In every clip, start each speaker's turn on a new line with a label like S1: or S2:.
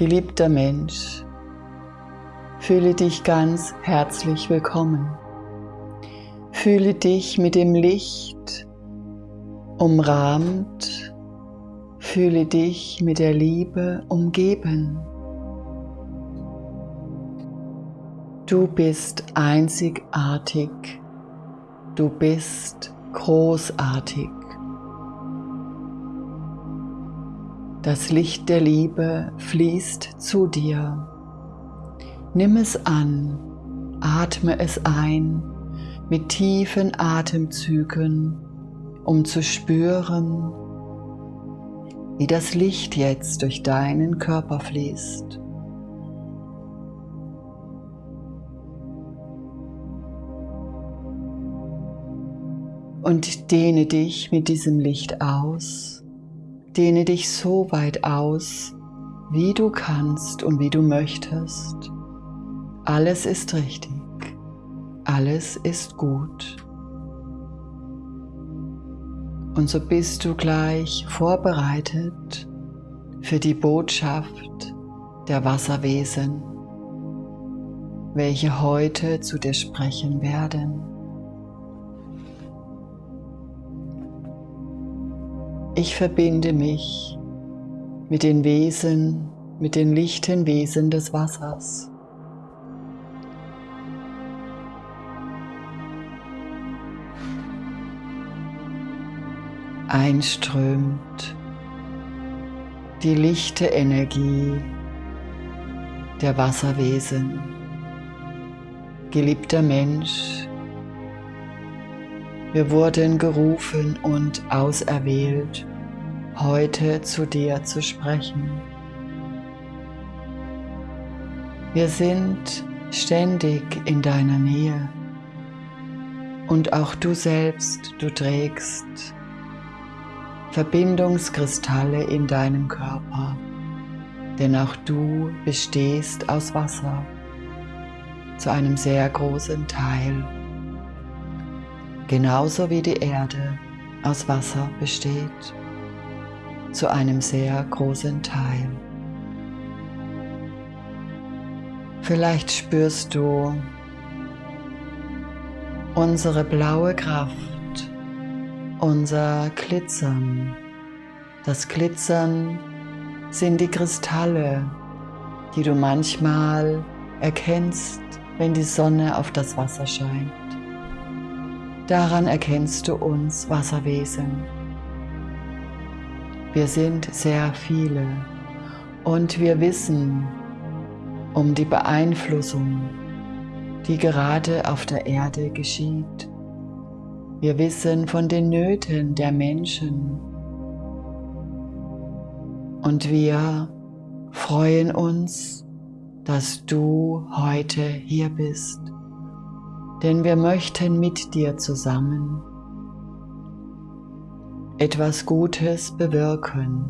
S1: Geliebter Mensch, fühle dich ganz herzlich willkommen. Fühle dich mit dem Licht umrahmt, fühle dich mit der Liebe umgeben. Du bist einzigartig, du bist großartig. Das Licht der Liebe fließt zu dir. Nimm es an, atme es ein mit tiefen Atemzügen, um zu spüren, wie das Licht jetzt durch deinen Körper fließt. Und dehne dich mit diesem Licht aus Dehne dich so weit aus, wie du kannst und wie du möchtest. Alles ist richtig. Alles ist gut. Und so bist du gleich vorbereitet für die Botschaft der Wasserwesen, welche heute zu dir sprechen werden. Ich verbinde mich mit den Wesen, mit den lichten Wesen des Wassers. Einströmt die lichte Energie der Wasserwesen. Geliebter Mensch, wir wurden gerufen und auserwählt, heute zu dir zu sprechen. Wir sind ständig in deiner Nähe. Und auch du selbst, du trägst Verbindungskristalle in deinem Körper, denn auch du bestehst aus Wasser zu einem sehr großen Teil genauso wie die Erde aus Wasser besteht, zu einem sehr großen Teil. Vielleicht spürst du unsere blaue Kraft, unser Glitzern. Das Glitzern sind die Kristalle, die du manchmal erkennst, wenn die Sonne auf das Wasser scheint. Daran erkennst du uns Wasserwesen. Wir sind sehr viele und wir wissen um die Beeinflussung, die gerade auf der Erde geschieht. Wir wissen von den Nöten der Menschen und wir freuen uns, dass du heute hier bist denn wir möchten mit dir zusammen etwas Gutes bewirken.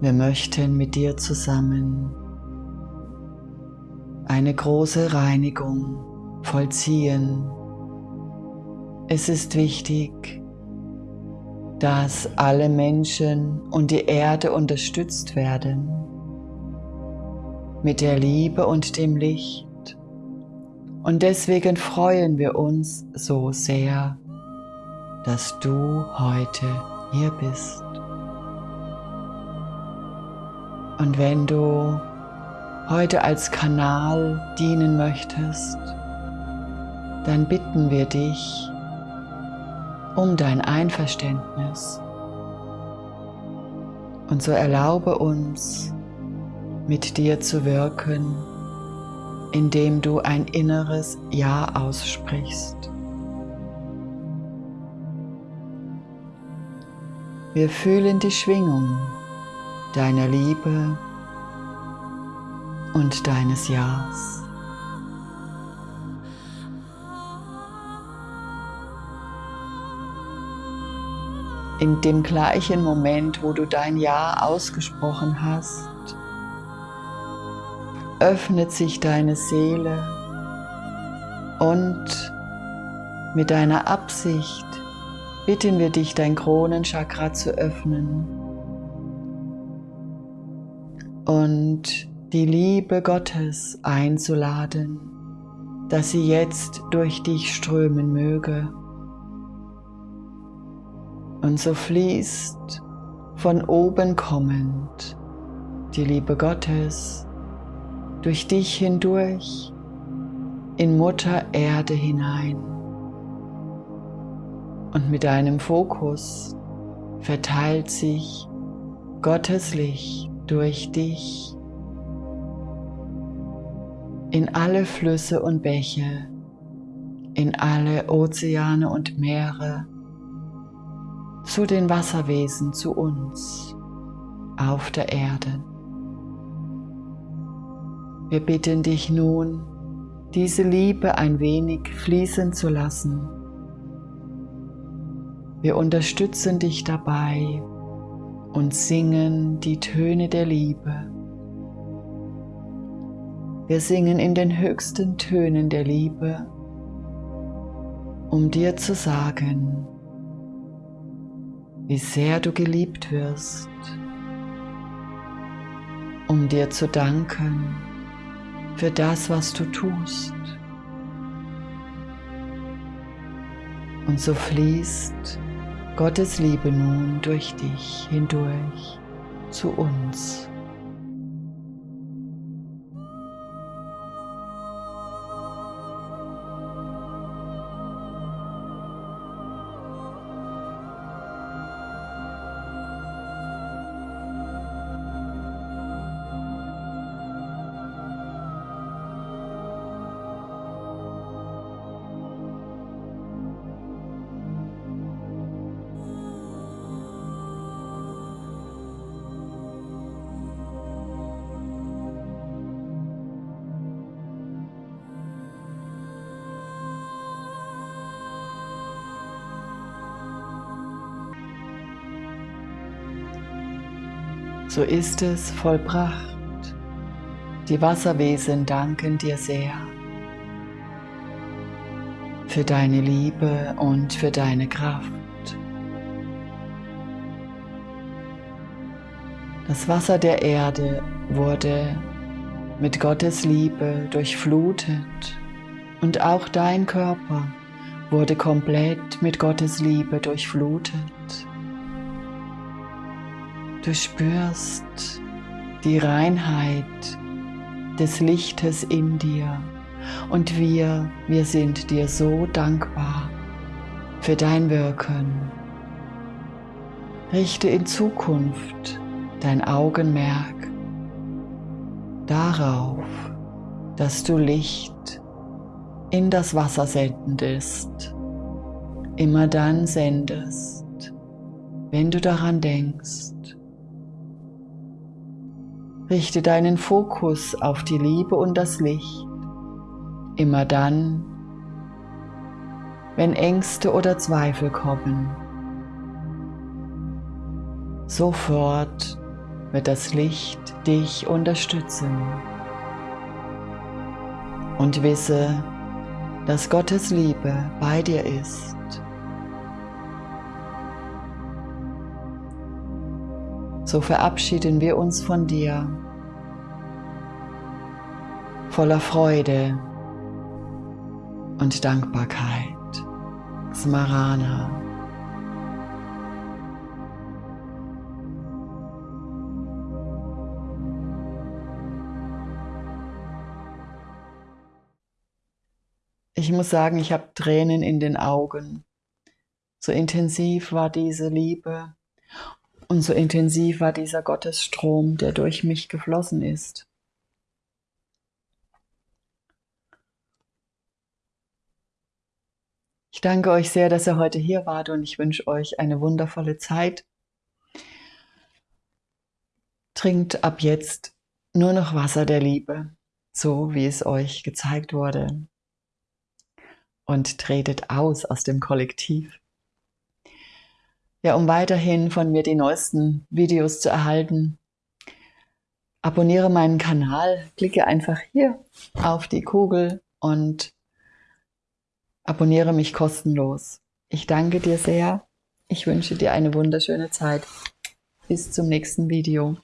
S1: Wir möchten mit dir zusammen eine große Reinigung vollziehen. Es ist wichtig, dass alle Menschen und die Erde unterstützt werden mit der Liebe und dem Licht und deswegen freuen wir uns so sehr, dass du heute hier bist. Und wenn du heute als Kanal dienen möchtest, dann bitten wir dich um dein Einverständnis. Und so erlaube uns, mit dir zu wirken indem du ein inneres Ja aussprichst. Wir fühlen die Schwingung deiner Liebe und deines Ja's. In dem gleichen Moment, wo du dein Ja ausgesprochen hast, öffnet sich deine Seele und mit deiner Absicht bitten wir dich, dein Kronenchakra zu öffnen. und die Liebe Gottes einzuladen, dass sie jetzt durch dich strömen möge. Und so fließt von oben kommend die Liebe Gottes durch dich hindurch in Mutter Erde hinein. Und mit deinem Fokus verteilt sich Gottes Licht durch dich in alle Flüsse und Bäche, in alle Ozeane und Meere, zu den Wasserwesen, zu uns auf der Erde. Wir bitten dich nun, diese Liebe ein wenig fließen zu lassen. Wir unterstützen dich dabei und singen die Töne der Liebe. Wir singen in den höchsten Tönen der Liebe, um dir zu sagen, wie sehr du geliebt wirst, um dir zu danken für das, was du tust. Und so fließt Gottes Liebe nun durch dich hindurch zu uns. So ist es vollbracht. Die Wasserwesen danken dir sehr für deine Liebe und für deine Kraft. Das Wasser der Erde wurde mit Gottes Liebe durchflutet und auch dein Körper wurde komplett mit Gottes Liebe durchflutet. Du spürst die Reinheit des Lichtes in dir und wir, wir sind dir so dankbar für dein Wirken. Richte in Zukunft dein Augenmerk darauf, dass du Licht in das Wasser sendest, immer dann sendest, wenn du daran denkst, Richte deinen Fokus auf die Liebe und das Licht. Immer dann, wenn Ängste oder Zweifel kommen. Sofort wird das Licht dich unterstützen. Und wisse, dass Gottes Liebe bei dir ist. So verabschieden wir uns von dir voller Freude und Dankbarkeit. Smarana. Ich muss sagen, ich habe Tränen in den Augen. So intensiv war diese Liebe und so intensiv war dieser Gottesstrom, der durch mich geflossen ist. Ich danke euch sehr, dass ihr heute hier wart und ich wünsche euch eine wundervolle Zeit. Trinkt ab jetzt nur noch Wasser der Liebe, so wie es euch gezeigt wurde. Und tretet aus aus dem Kollektiv. Ja, um weiterhin von mir die neuesten Videos zu erhalten, abonniere meinen Kanal, klicke einfach hier auf die Kugel und abonniere mich kostenlos. Ich danke dir sehr. Ich wünsche dir eine wunderschöne Zeit. Bis zum nächsten Video.